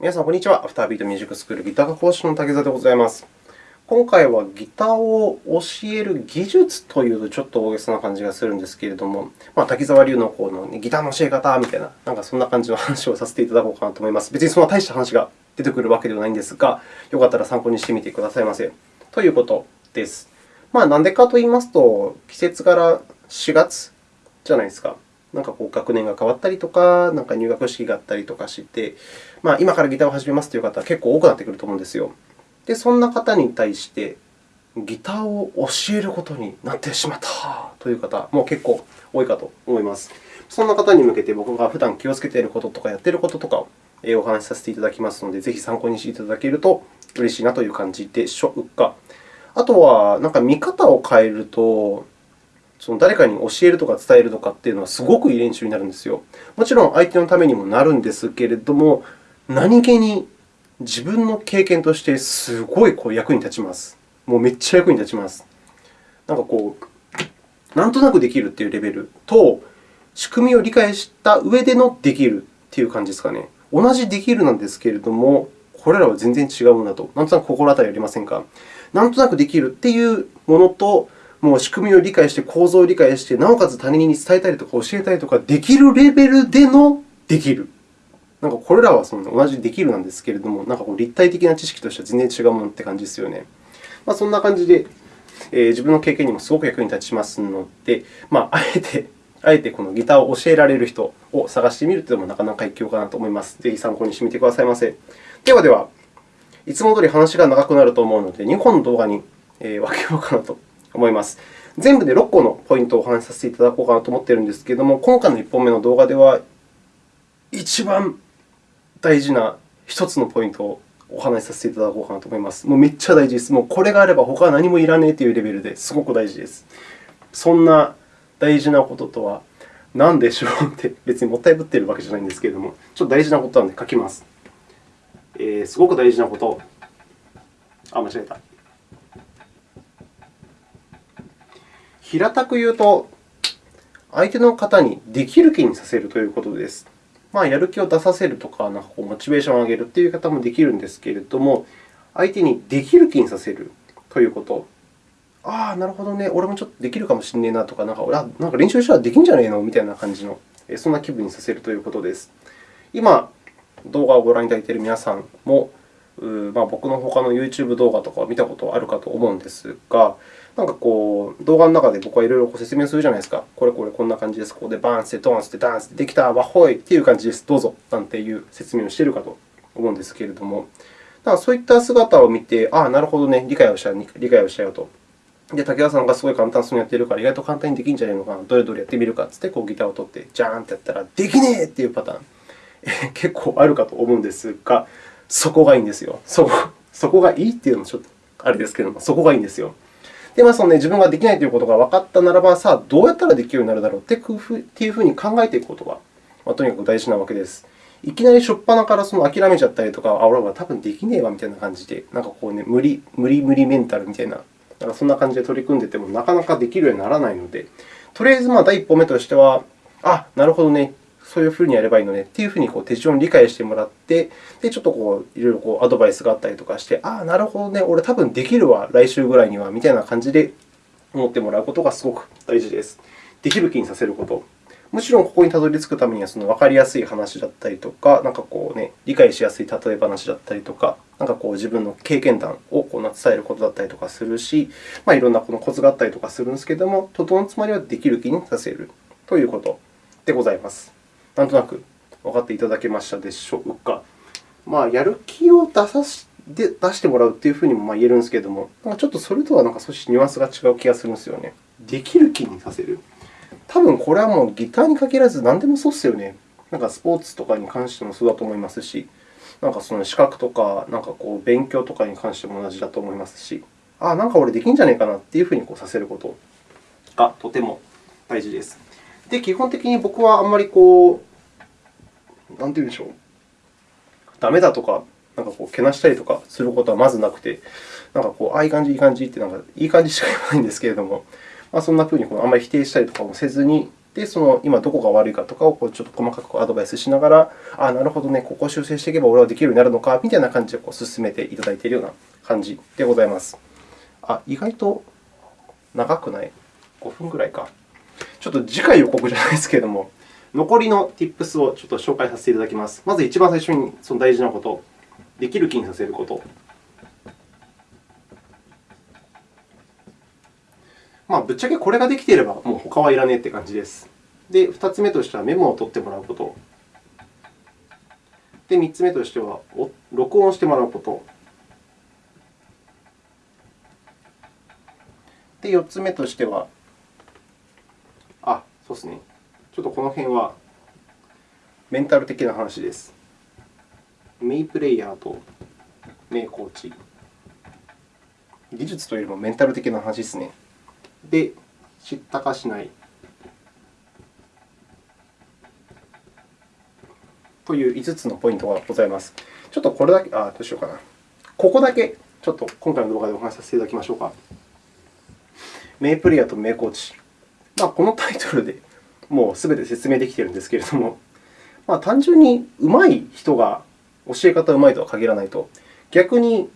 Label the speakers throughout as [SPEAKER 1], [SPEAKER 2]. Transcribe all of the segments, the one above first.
[SPEAKER 1] 皆さん、こんにちは。アフタービートミュージックスクールギター科講師の竹澤でございます。今回はギターを教える技術というとちょっと大げさな感じがするんですけれども、まあ、滝沢隆のこの、ギターの教え方みたいな、なんかそんな感じの話をさせていただこうかなと思います。別にそんな大した話が出てくるわけではないんですが、よかったら参考にしてみてくださいませ。ということです。まあ、なんでかと言いますと、季節柄4月じゃないですか。なんかこう学年が変わったりとか、なんか入学式があったりとかして、まあ、今からギターを始めますという方は結構多くなってくると思うんですよ。で、そんな方に対して、ギターを教えることになってしまったという方も結構多いかと思います。そんな方に向けて僕が普段気をつけていることとかやっていることとかをお話しさせていただきますので、ぜひ参考にしていただけると嬉しいなという感じでしょうか。あとは、なんか見方を変えると、その誰かに教えるとか伝えるとかっていうのはすごくいい練習になるんですよ。もちろん相手のためにもなるんですけれども、何気に自分の経験としてすごいこう役に立ちます。もうめっちゃ役に立ちます。なんかこう、なんとなくできるというレベルと、仕組みを理解した上でのできるという感じですかね。同じできるなんですけれども、これらは全然違うものだと、なんとなく心当たりありませんか？なんとなくできるというものと、もう仕組みを理解して、構造を理解して、なおかつ他人に伝えたりとか教えたりとかできるレベルでのできる。なんかこれらはその同じできるなんですけれども、なんかこう立体的な知識としては全然違うものって感じですよね。まあ、そんな感じで、えー、自分の経験にもすごく役に立ちますので、まあ、あえて、あえてこのギターを教えられる人を探してみるというのもなかなか一興かなと思います。ぜひ参考にしてみてくださいませ。ではでは、いつも通り話が長くなると思うので、2本の動画に分けようかなと思います。全部で6個のポイントをお話しさせていただこうかなと思っているんですけれども、今回の1本目の動画では、一番大事な1つのポイントをお話しさせていただこうかなと思います。もうめっちゃ大事です。もうこれがあれば他は何もいらねえというレベルですごく大事です。そんな大事なこととは何でしょうって、別にもったいぶっているわけじゃないんですけれども、ちょっと大事なことなので書きます。えー、すごく大事なこと。あ、間違えた。平たく言うと、相手の方にできる気にさせるということです。まあ、やる気を出させるとか、なんかこうモチベーションを上げるという方もできるんですけれども、相手にできる気にさせるということ。ああ、なるほどね、俺もちょっとできるかもしれないなとか、なんかなんか練習したらできんじゃねえの？みたいな感じの、そんな気分にさせるということです。今、動画をご覧いただいている皆さんも、まあ、僕の他の YouTube 動画とかを見たことあるかと思うんですが、なんかこう、動画の中で僕はいろいろ説明するじゃないですか。これこれこんな感じです。ここでバーンして、ドーンして、ダンスできた、わほいっていう感じです。どうぞなんていう説明をしているかと思うんですけれども、だからそういった姿を見て、ああ、なるほどね、理解をした理解をしたよと。で、武田さんがすごい簡単そうにやっているから、意外と簡単にできるんじゃないのかな、どれどれやってみるかってって、こうギターを取って、ジャーンってやったら、できねえっていうパターン、結構あるかと思うんですが、そこがいいんですよ。そこそこがいいっていうのもちょっとあれですけれども、そこがいいんですよ。で、まあそのね、自分ができないということが分かったならば、さあ、どうやったらできるようになるだろうっていうふうに考えていくことが、まあ、とにかく大事なわけです。いきなり初っ端からその諦めちゃったりとか、あ、俺は多分できねえわみたいな感じで、なんかこうね、無理、無理無理メンタルみたいな、なんかそんな感じで取り組んでてもなかなかできるようにならないので、とりあえずまあ第一歩目としては、あ、なるほどね、そういうふうにやればいいのねっていうふうにこう手順を理解してもらって、でちょっとこういろいろこうアドバイスがあったりとかして、ああ、なるほどね、俺多分できるわ、来週ぐらいにはみたいな感じで思ってもらうことがすごく大事です。できる気にさせること。もちろん、ここにたどり着くためにはその分かりやすい話だったりとか、なんかこう、ね、理解しやすい例え話だったりとか、なんかこう自分の経験談をこう伝えることだったりとかするし、まあ、いろんなこのコツがあったりとかするんですけれども、とどのつまりはできる気にさせるということでございます。なんとなく分かっていただけましたでしょうか。まあ、やる気を出さしで出してもらうというふうにも言えるんですけれども、なんかちょっとそれとはなんか少しニュアンスが違う気がするんですよね。できる気にさせる。多分これはもうギターに限らず何でもそうですよね。なんかスポーツとかに関してもそうだと思いますし、なんかその資格とか、なんかこう勉強とかに関しても同じだと思いますし、ああ、なんか俺できんじゃないかなというふうにこうさせることがとても大事です。で、基本的に僕はあんまりこう、なんて言うんでしょう、ダメだとか、なんかこう、けなしたりとかすることはまずなくて、なんかこう、ああ、いい感じ、いい感じって、なんかいい感じしか言わないんですけれども、まあ、そんなふうにあんまり否定したりとかもせずに、で、その今どこが悪いかとかをこうちょっと細かくアドバイスしながら、あなるほどね、ここを修正していけば俺はできるようになるのかみたいな感じでこう進めていただいているような感じでございます。あ、意外と長くない ?5 分ぐらいか。ちょっと次回予告じゃないですけれども、残りの Tips をちょっと紹介させていただきます。まず一番最初にその大事なこと、できる気にさせること。まあ、ぶっちゃけこれができていれば、もう他はいらねえって感じです。で、2つ目としてはメモを取ってもらうこと。で、3つ目としては録音してもらうこと。で、4つ目としては、あ、そうですね。ちょっとこの辺はメンタル的な話です。メイプレイヤーとメイコーチ。技術というよりもメンタル的な話ですね。で、知ったかしないという5つのポイントがございます。ちょっとこれだけ、あどうしようかな。ここだけ、ちょっと今回の動画でお話しさせていただきましょうか。名プレイヤーと名コーチ。まあ、このタイトルでもうすべて説明できているんですけれども、まあ、単純に上手い人が教え方上手いとは限らないと、逆に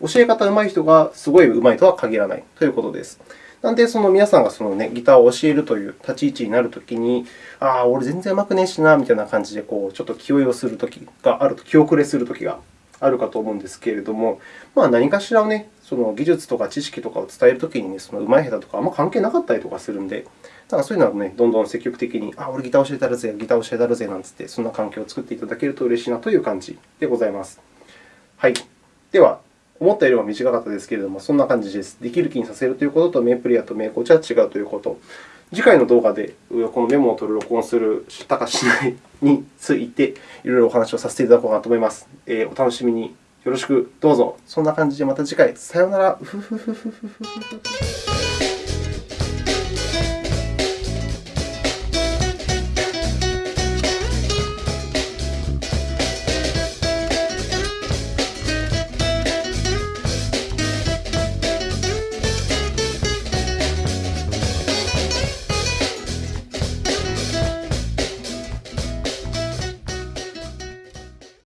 [SPEAKER 1] 教え方上手い人がすごい上手いとは限らない。ということです。なので、その皆さんがその、ね、ギターを教えるという立ち位置になるときに、ああ、俺全然上手くねえしな、みたいな感じでこうちょっと気負いをするときがあると、気遅れするときがあるかと思うんですけれども、まあ、何かしらを、ね、その技術とか知識とかを伝えるときに、ね、その上手い下手とかあんま関係なかったりとかするので、だからそういうのは、ね、どんどん積極的に、あ、俺ギター教えたるぜ、ギター教えたるぜなんつって、そんな環境を作っていただけると嬉しいなという感じでございます。はい。では、思ったよりも短かったですけれども、そんな感じです。できる気にさせるということと、メイプレイヤーとメイコーチは違うということ。次回の動画でこのメモを取る、録音する、したかしないについて、いろいろお話をさせていただこうかなと思います。えー、お楽しみによろしくどうぞ。そんな感じでまた次回。さようなら。